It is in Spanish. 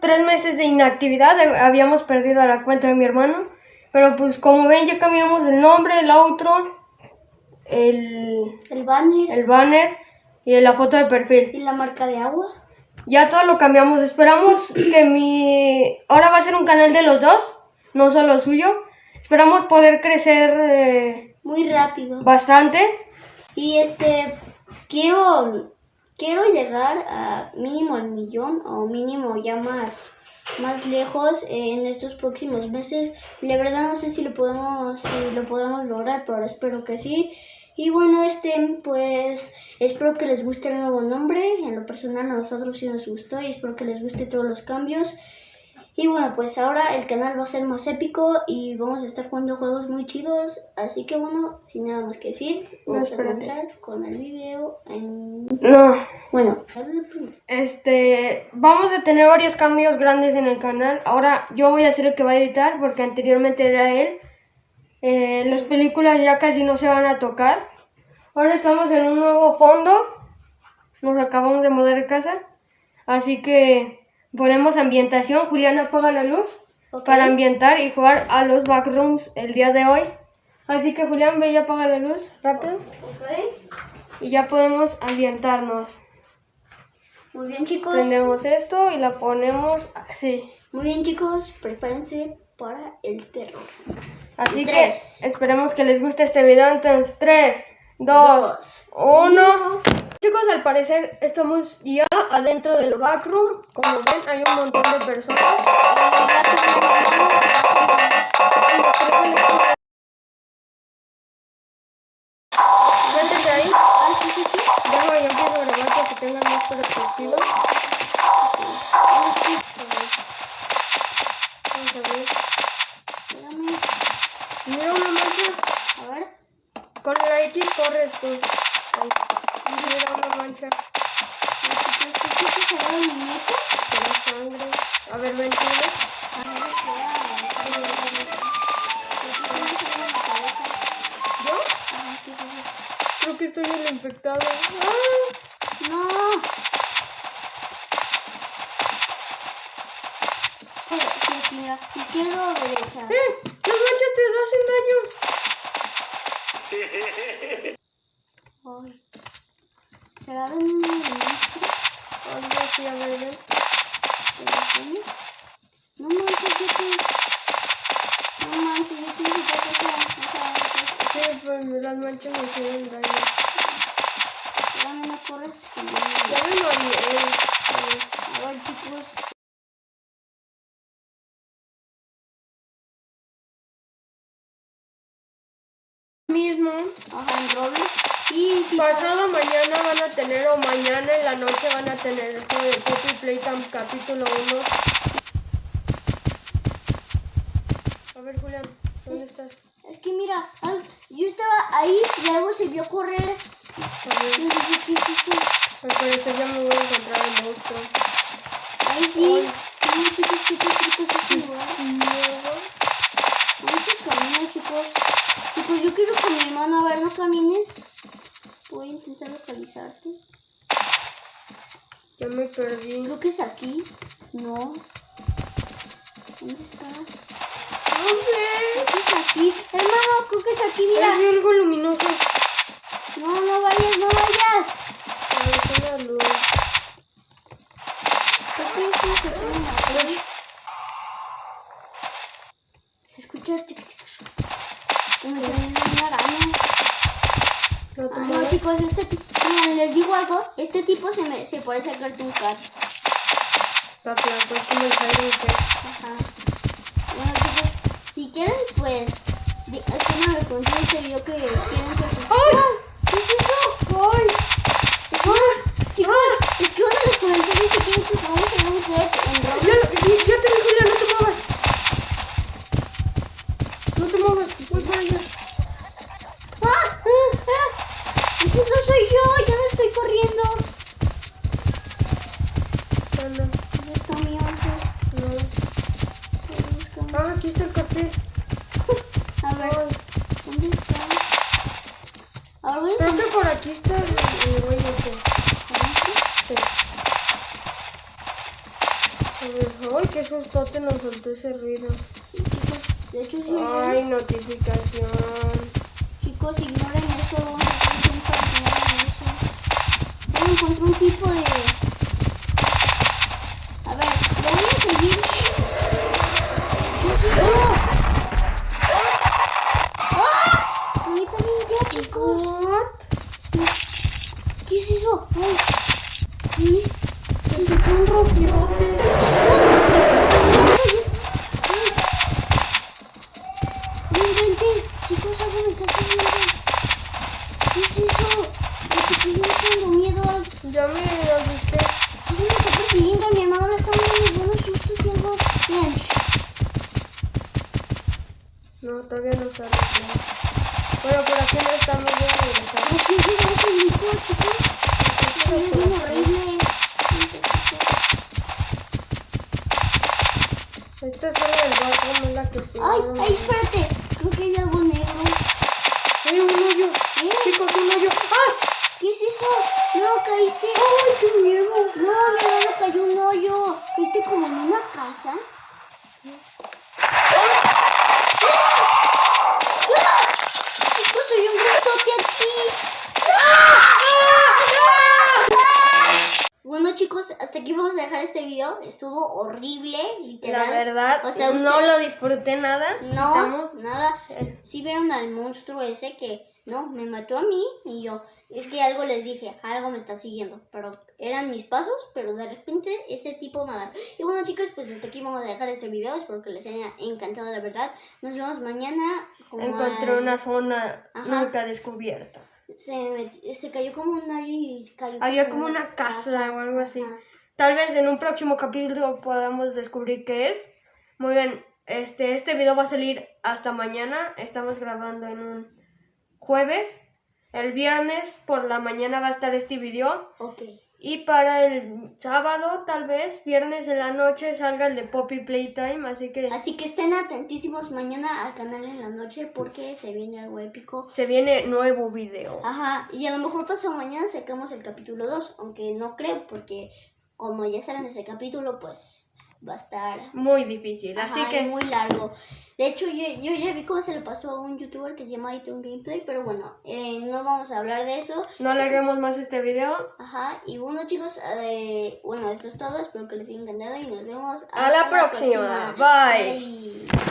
tres meses de inactividad. eh, Habíamos perdido la cuenta de mi hermano. Pero pues como ven ya cambiamos el nombre, el outro, el, El banner el banner y la foto de perfil. y la marca de agua. Ya todo lo cambiamos. Esperamos que mi... Ahora va a ser un canal de los dos, no solo suyo. Esperamos poder crecer eh, Muy rápido. bastante. Y este, quiero, quiero llegar a mínimo al millón o mínimo ya más, más lejos en estos próximos meses. La verdad no sé si lo podemos, si lo podemos lograr, pero espero que sí. Y bueno, este, pues espero que les guste el nuevo nombre. En lo personal a nosotros sí nos gustó y espero que les guste todos los cambios. Y bueno, pues ahora el canal va a ser más épico y vamos a estar jugando juegos muy chidos. Así que bueno, sin nada más que decir, vamos a comenzar con el video en... No. Bueno. Este, vamos a tener varios cambios grandes en el canal. Ahora yo voy a ser el que va a editar porque anteriormente era él. Eh, las películas ya casi no se van a tocar. Ahora estamos en un nuevo fondo. Nos acabamos de mudar de casa. Así que ponemos ambientación. Julián apaga la luz para ambientar y jugar a los backrooms el día de hoy. Así que Julián, ve y apaga la luz rápido. Ok. Y ya podemos ambientarnos. Muy bien chicos. Prendemos esto y la ponemos así. Muy bien chicos, prepárense para el terror. Así que esperemos que les guste este video. Entonces, 3, 2, Dos. 1. Chicos, al parecer estamos ya adentro del backroom. Como ven, hay un montón de personas. Métete ahí. Ah, sí, sí, sí. Déjame, yo empiezo a grabar para que tengan más perspectiva. Vamos a ver. Mira una mancha. A ver. Con la X corres tú. Ahí. Mira una mancha ¿Qué se el muñeco? la sangre. A ver, ver, espera. ¿Yo? Creo que estoy el infectado. ¡Ah! No. Mira. Izquierda o derecha. ¡Eh! ¡Las manchas te hacen daño! Ay. ¿Será de un monstruo? Algo así, a ver, ven. No manches, yo te... No manches, yo te esa, esa, esa... Sí, pues las manchas me hicieron daño. Espérame, no corres. que yo- Ya me mareé. A ver, chicos. Mismo. Ajá, en Roblox. Y si... Pasado mañana van a tener, o mañana en la noche van a tener el juego de Poppy Playtime capítulo 1. A ver, Julián, ¿dónde estás? Es que mira, yo estaba ahí y algo se vio correr. A ver, Y dije, ¿qué es eso? al parecer ya me voy a encontrar el monstruo. Ahí sí. No, chicos, ¿qué qué es chicos. Chicos, yo quiero con mi hermano. A ver, no camines. Localizarte. Ya me perdí. Creo que es aquí. No. ¿Dónde estás? No sé. Creo que es aquí. Hermano, creo que es aquí, mira. Vi algo luminoso. No, no vayas, no vayas. A ver, la luz. Creo que es como que Se escucha chica, chica. Como que hay una araña. No chicos, este tipo, miren, les digo algo, este tipo se me se parece a Cartoon Cat. Está flaco, es como el. Ajá. Bueno, chicos, si quieren, pues, escríbanme en este video que quieren que ¡Ay! ¿Qué es eso? En los comentarios si quieren que hacer un set en Roblox. Ya te vi, Julián, no te muevas. No te muevas, voy para allá. ¡Ah! ¡Ah! ¡Ah! ¡Ese no soy yo! ¡Ya no estoy corriendo! Anda, ¿Dónde está mi once? no. Estoy buscando. Ah, aquí está el cartel. A ver, ¿dónde está? A ver, Creo que por aquí está el, el güey ese. Sí. Ay, qué sustote nos soltó ese ruido. Sí, chicos, de hecho sí. Ay, notificación. Chicos, ignoren eso. Yo encontré un tipo de... A ver, lo voy a seguir. ¿Qué es eso? ¡Ah! Ahorita bien ya, chicos. What? ¿Qué es eso? Ay. ¿Qué? Se escuchó un rojirote. No inventes, chicos, algo me está siguiendo. ¿Qué es eso? Lo que yo tengo miedo a... Ya me asusté. ¿Qué me está persiguiendo? Mi hermano me está dando buenos sustos y algo. Miren, No, todavía no sale. Bueno, por aquí no estamos voy a regresar. ¿a quién llegó ese grito, chicos? Se ve bien horrible. Esta es la del barco, no es la que Ay, ay, espérate. Creo que hay algo negro. ¡Ay, un hoyo! ¿Eh? Chicos, un hoyo. ¡Ay! ¿Qué es eso? No, caíste. ¡Ay, qué miedo! No, mi hermano cayó un hoyo. ¿Viste como en una casa? ¡Ah! Chicos, soy un ratote aquí. Bueno chicos, hasta aquí vamos a dejar este video. Estuvo horrible, La literal. verdad, O sea, no lo disfruté nada. No, Estamos- nada. Sí vieron al monstruo ese que, no, me mató a mí y yo. Es que algo les dije, algo me está siguiendo. Pero eran mis pasos, pero de repente ese tipo me da. Y bueno chicos, pues hasta aquí vamos a dejar este video. Espero que les haya encantado la verdad. Nos vemos mañana. Encontré una zona Ajá. nunca descubierta. Se, se cayó como un y cayó Había como una casa o algo así. Ajá. Tal vez en un próximo capítulo podamos descubrir qué es. Muy bien, este, este video va a salir hasta mañana. Estamos grabando en un jueves. El viernes por la mañana va a estar este video. Ok. Y para el sábado, tal vez, viernes en la noche, salga el de Poppy Playtime. Así que Así que estén atentísimos mañana al canal en la noche porque se viene algo épico. se viene nuevo video. Ajá, y a lo mejor pasado mañana sacamos el capítulo 2, aunque no creo porque como ya saben ese capítulo pues va a estar Muy difícil. Así que muy largo. De hecho yo, yo ya vi cómo se le pasó a un youtuber que se llama iTunes Gameplay, pero bueno, eh, no vamos a hablar de eso. no alarguemos más este video. Ajá, y bueno chicos, eh, bueno eso es todo, espero que les haya encantado y nos vemos A la próxima. Bye. Bye.